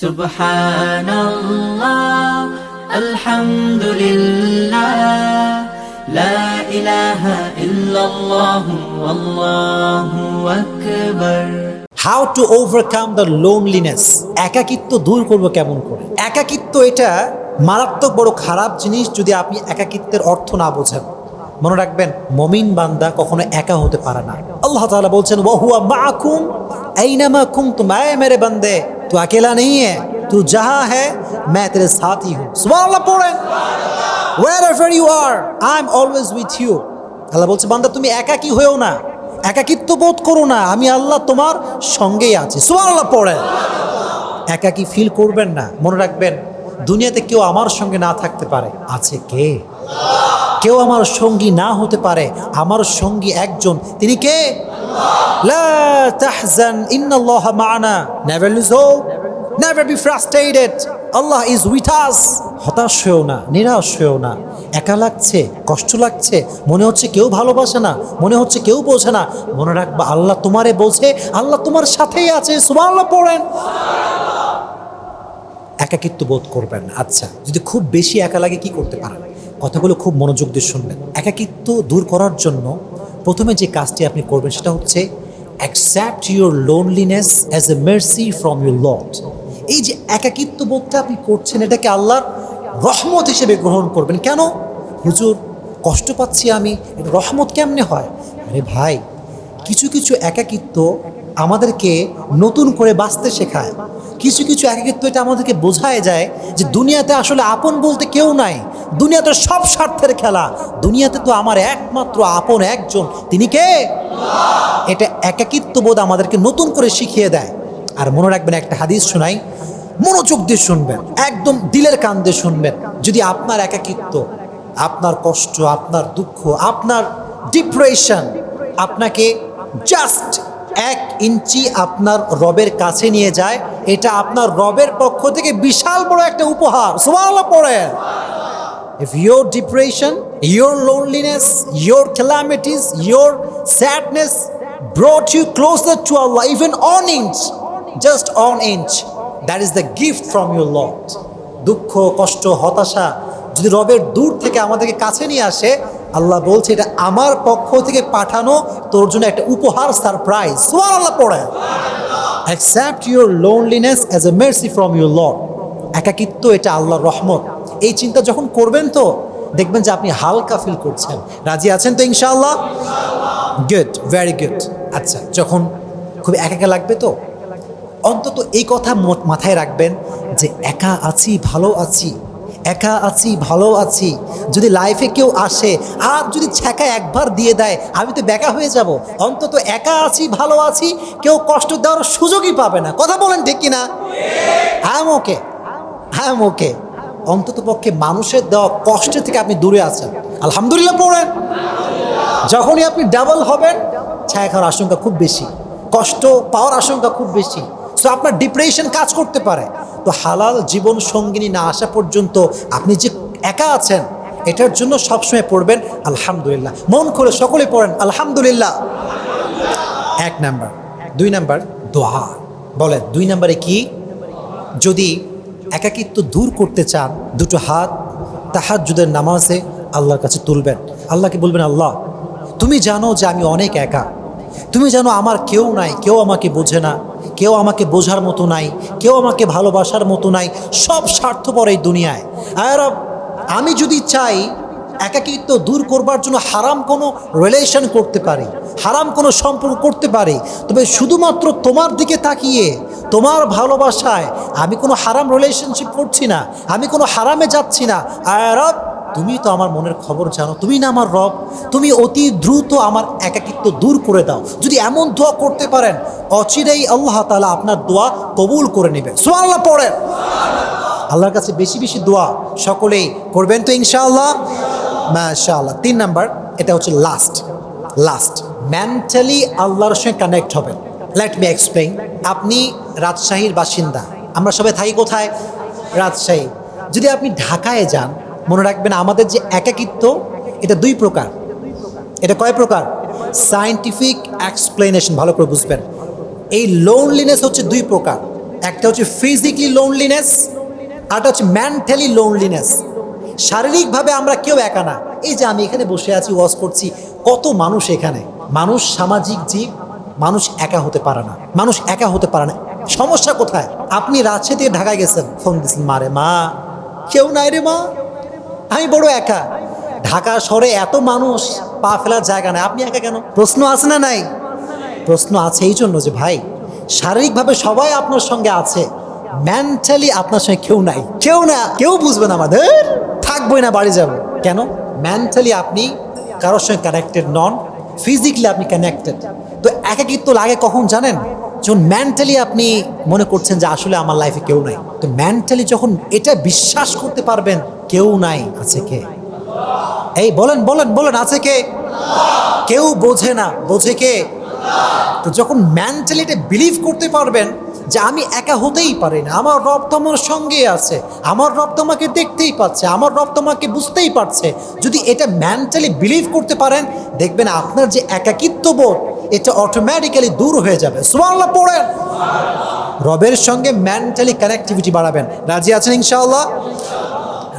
سبحان الله الحمد لله لا إله إلا الله والله أكبر how to overcome the loneliness একাকিত্ব দূর করবো কেমন করে একাকিত্ব এটা মারাত্মক বড় খারাপ জিনিস যদি আপনি একাকিত্বের অর্থ না বোঝেন মনে রাখবেন মমিন বান্দা কখনো একা হতে পারে না আল্লাহ তাআলা বলছেন ওহুয়া মাকুম আইনামা কুনতুম আয় মেরে বান্দে তু अकेला नहीं है तू जहां है मैं तेरे साथ ही हूं সুবহানাল্লাহ পড়েন wherever you are i am always with you আল্লাহ বলছে বান্দা তুমি একাকী হয়েও না একাকিত্ব বোধ করো না আমি আল্লাহ তোমার সঙ্গেই আছি সুবহানাল্লাহ পড়েন একাকী ফিল করবেন না মনে রাখবেন দুনিয়াতে কেউ আমার সঙ্গে না থাকতে পারে আছে কে কেউ আমার সঙ্গী না হতে পারে আমার সঙ্গী একজন তিনি কে লা তাহজান ইন্নাল্লাহ মা'ানা never lose hope never be frustrated Allah is with us হতাশ হয়েও না, নিরাশ হয়েও না। একা লাগছে, কষ্ট লাগছে। মনে হচ্ছে কেউ ভালোবাসে না। মনে হচ্ছে কেউ বোঝে না। মনে রাখবা, আল্লাহ তোমারে বোঝে আল্লাহ তোমার সাথেই আছে। সুবহানাল্লাহ পড়েন। একাকিত্ব বোধ করবেন আচ্ছা যদি খুব বেশি একা লাগে কি করতে পারেন? কথাগুলো খুব মনোযোগ দিয়ে শুনবেন। একাকিত্ব দূর করার জন্য প্রথমে যে কাজটি আপনি করবেন সেটা হচ্ছে accept your loneliness as a mercy from your Lord এই যে একাকিত্ব বোধটা আপনি করছেন, এটাকে আল্লাহর রহমত হিসেবে গ্রহণ করবেন। কেন? হুজুর, কষ্ট পাচ্ছি আমি রহমত কেমনে হয়? আরে ভাই, কিছু কিছু একাকিত্ব আমাদেরকে নতুন করে বাঁচতে শেখায়। কিছু কিছু একাকিত্ব এটা আমাদেরকে বোঝায় যায় যে দুনিয়াতে আসলে আপন বলতে কেউ নাই। দুনিয়াতে সব স্বার্থের খেলা। দুনিয়াতে তো আমার একমাত্র আপন একজন। তিনি কে? এটা একাকিত্ব বোধ আমাদেরকে নতুন করে শিখিয়ে দেয়। আর মনে রাখবেন, একটা হাদিস শোনাই, মনোযোগ দিয়ে শুনবেন, একদম দিলের কান দিয়ে শুনবেন। যদি আপনার একাকিত্ব, আপনার কষ্ট, আপনার দুঃখ, আপনার ডিপ্রেশন আপনাকে জাস্ট এক ইঞ্চি আপনার রবের কাছে নিয়ে যায়, এটা আপনার রবের পক্ষ থেকে বিশাল বড় একটা উপহার। সুবহানাল্লাহ, পড়েন। If your depression, your loneliness, your calamities, your sadness brought you closer to Allah, even on inch, just on inch, that is the gift from your Lord. দুঃখ কষ্ট হতাশা যদি রবের দূর থেকে আমাদেরকে কাছে নিয়ে আসে আল্লাহ বলছে এটা আমার পক্ষ থেকে পাঠানো তোর জন্য একটা উপহার সারপ্রাইজ সোয়ার আল্লাহ পড়ে accept your loneliness as a mercy from your Lord একাকিত্ব এটা আল্লাহর রহমত এই চিন্তা যখন করবেন তো দেখবেন যে আপনি হালকা ফিল করছেন। রাজি আছেন তো ইনশাআল্লাহ? গুড ভেরি গুড আচ্ছা যখন খুব একা একা লাগবে তো? অন্তত এই কথা মাথায় রাখবেন যে একা আছি ভালো আছি একা আছি ভালো আছি। যদি লাইফে কেউ আসে আর যদি ছ্যাঁকা একবার দিয়ে দেয় আমি তো বেকা হয়ে যাব। অন্তত একা আছি ভালো আছি কেউ কষ্ট দেওয়ার সুযোগই পাবে না। কথা বলেন ঠিক কিনা? হ্যাঁ ওকে হ্যাঁ ওকে অন্তত পক্ষে মানুষের দেওয়া কষ্ট থেকে আপনি দূরে আছেন। আলহামদুলিল্লাহ পড়েন। যখনই আপনি ডাবল হবেন, ছায়া খাওয়ার আশঙ্কা খুব বেশি, কষ্ট পাওয়ার আশঙ্কা খুব বেশি। তো আপনার ডিপ্রেশন কাজ করতে পারে। তো হালাল জীবন সঙ্গিনী না আসা পর্যন্ত আপনি যে একা আছেন, এটার জন্য সবসময় পড়বেন। আলহামদুলিল্লাহ। মন করে সকলে পড়েন, আলহামদুলিল্লাহ। এক নাম্বার। দুই নাম্বার, দোয়া। বলেন, দুই নাম্বারে কি? যদি একাকিত্ব দূর করতে চান, দুটো হাত তাহাজ্জুদের নামাজে আল্লাহর কাছে তুলবেন। আল্লাহকে বলবেন, আল্লাহ, তুমি জানো যে আমি অনেক একা। তুমি জানো আমার কেউ নাই, কেউ আমাকে বোঝে না, কেউ আমাকে বোঝার মতো নাই, কেউ আমাকে ভালোবাসার মতো নাই, সব স্বার্থপর এই দুনিয়ায়। আর আমি যদি চাই একাকিত্ব দূর করবার জন্য হারাম কোনো রিলেশন করতে পারি, হারাম কোনো সম্পর্ক করতে পারি। তবে শুধুমাত্র তোমার দিকে তাকিয়ে, তোমার ভালোবাসায় আমি কোনো হারাম রিলেশনশিপ করছি না, আমি কোনো হারামে যাচ্ছি না। আর রব, তুমি তো আমার মনের খবর জানো, তুমি না আমার রব, তুমি অতি দ্রুত আমার একাকিত্ব দূর করে দাও। যদি এমন দোয়া করতে পারেন, অচিরেই আল্লাহ তালা আপনার দোয়া কবুল করে নেবে সোয়াল্লাহ পড়েন। আল্লাহর কাছে বেশি বেশি দোয়া সকলেই করবেন তো ইনশাআল্লাহ? মাশাআল্লাহ। তিন নাম্বার, এটা হচ্ছে লাস্ট লাস্ট মেন্টালি আল্লাহর সঙ্গে কানেক্ট হবেন। লেট মি এক্সপ্লেইন আপনি রাজশাহীর বাসিন্দা। আমরা সবাই থাকি কোথায়? রাজশাহী। যদি আপনি ঢাকায় যান, মনে রাখবেন আমাদের যে একাকিত্ব, এটা দুই প্রকার। এটা কয় প্রকার? সায়েন্টিফিক এক্সপ্লেনেশন ভালো করে বুঝবেন। এই লোনলিনেস হচ্ছে দুই প্রকার। একটা হচ্ছে ফিজিক্যালি লোনলিনেস আরটা হচ্ছে মেন্টালি লোনলিনেস শারীরিকভাবে আমরা কেউ একা না। এই যে আমি এখানে বসে আছি, ওয়াজ করছি, কত মানুষ এখানে? মানুষ সামাজিক জীব, মানুষ একা হতে পারে না। মানুষ একা হতে পারে না। সমস্যা কোথায়? আপনি রাজশাহী থেকে ঢাকায় গেছেন। ফোন দিচ্ছেন মারে মা, কেউ নাই রে, মা। আমি বড় একা। ঢাকা শহরে এত মানুষ, পা ফেলার জায়গা নাই। আপনি একা কেন? প্রশ্ন আছে না নাই? প্রশ্ন আছে এই জন্য যে, ভাই, শারীরিকভাবে সবাই আপনার সঙ্গে আছে। মেন্টালি আপনার সঙ্গে কেউ নাই। কেউ না, কেউ বুঝবে না আমাদের। থাকবোই না, বাড়ি যাব। কেন? মেন্টালি আপনি কারোর সঙ্গে কানেক্টেড নন ফিজিক্যালি আপনি কানেক্টেড তো একাকিত্ব লাগে কখন জানেন? যখন মেন্টালি আপনি মনে করছেন যে আসলে আমার লাইফে কেউ নাই। তো মেন্টালি যখন এটা বিশ্বাস করতে পারবেন, কেউ নাই। আছে কে? এই বলেন বলেন বলেন, আছে কে? কেউ বোঝে না। বোঝে কে? তো যখন মেন্টালি এটা বিলিভ করতে পারবেন যে আমি একা হতেই পারি না। আমার রব তোমার সঙ্গে আছে। আমার রব তোমাকে দেখতেই পাচ্ছে। আমার রব তোমাকে বুঝতেই পারছে। যদি এটা মেন্টালি বিলিভ করতে পারেন, দেখবেন আপনার যে একাকিত্ব বোধ, এটা অটোমেটিক্যালি দূর হয়ে যাবে। সুবহানাল্লাহ, পড়েন। রবের সঙ্গে মেন্টালি কানেক্টিভিটি বাড়াবেন। রাজি আছেন ইনশাআল্লাহ?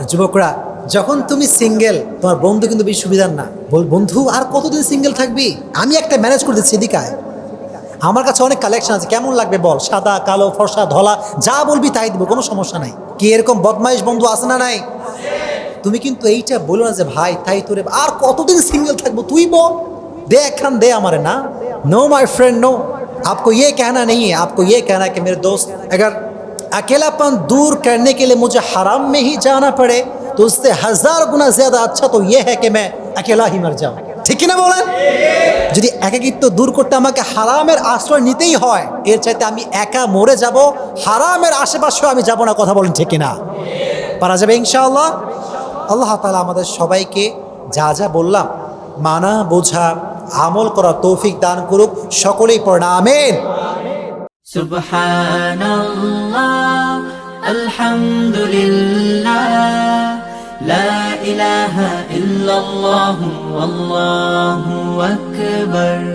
যুবকরা, যখন তুমি সিঙ্গেল তোমার বন্ধু কিন্তু বেশি সুবিধার না। বন্ধু, আর কতদিন সিঙ্গেল থাকবি? আমি একটা ম্যানেজ করে দিচ্ছি এদিকায় আমার কাছে অনেক কালেকশন আছে কেমন লাগবে বল সাদা কালো ফর্সা ধলা যা বলবি তাই দিব কোনো সমস্যা নাই কি এরকম বদমাইশ বন্ধু আছে না নাই তুমি কিন্তু এইটা বলো না যে ভাই তাই তোরে আর কতদিন সিঙ্গেল থাকবো তুই বল दे একখান दे हमारे ना नो माय फ्रेंड नो आपको ये कहना नहीं है आपको ये कहना है कि मेरे दोस्त अगर अकेलापन दूर करने के लिए मुझे हराम में ही जाना पड़े तो उससे हजार गुना ज्यादा अच्छा तो ये है कि मैं अकेला ही मर जाऊं ঠিক কিনা বলেন? যদি একাকিত্ব দূর করতে আমাকে হারামের আশ্রয় নিতেই হয়, এর চাইতে আমি একা মরে যাব, হারামের আশেপাশেও আমি যাব না, কথা বলেন ঠিক কিনা? পারা যাবে ইনশাআল্লাহ? আল্লাহ তালা আমাদের সবাইকে যা যা বললাম, মানা, বোঝা, আমল করা তৌফিক দান করুক, সকলেই প্রণামেন সুবহানাল্লাহ, আলহামদুলিল্লাহ। لا إله إلا الله والله أكبر.